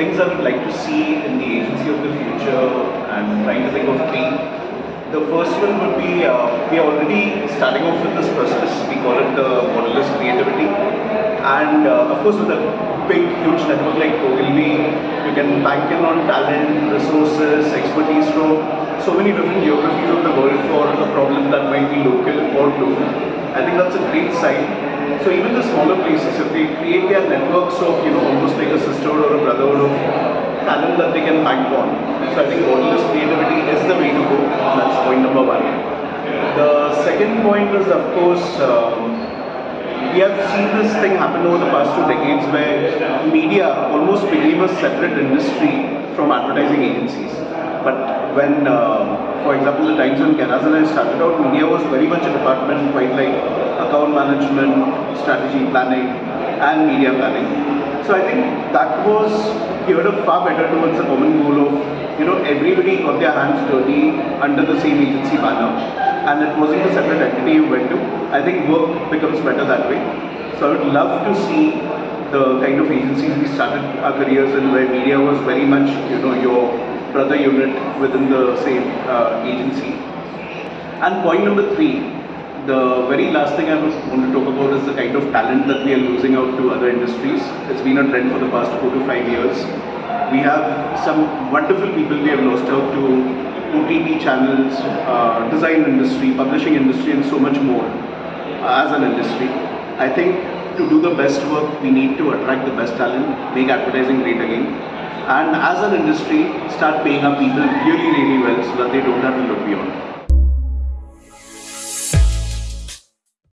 things I would like to see in the agency of the future and trying to think of three. The first one would be, uh, we are already starting off with this process, we call it the modelist creativity. And uh, of course with a big, huge network like Ogilvy, you can bank in on talent, resources, expertise from so many different geographies of the world for a problem that might be local or global. I think that's a great sign. So even the smaller places, if they create their networks of, you know, almost like a sisterhood or a brotherhood of talent that they can bank on. So I think modelist creativity is the way to go. That's point number one. The second point is, of course, um, we have seen this thing happen over the past two decades where media almost became a separate industry from advertising agencies. But when, uh, for example, the Times and I started out, media was very much a department quite like management, strategy planning, and media planning. So I think that was geared up far better towards the common goal of, you know, everybody got their hands dirty under the same agency banner. And it wasn't a separate entity you went to. I think work becomes better that way. So I would love to see the kind of agencies we started our careers in where media was very much, you know, your brother unit within the same uh, agency. And point number three, the very last thing I want to talk about is the kind of talent that we are losing out to other industries. It's been a trend for the past four to five years. We have some wonderful people we have lost out to OTT channels, uh, design industry, publishing industry, and so much more as an industry. I think to do the best work, we need to attract the best talent, make advertising great again, and as an industry, start paying our people really, really well so that they don't have to look beyond.